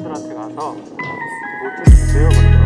사람들한테 가서 뭐좀 주세요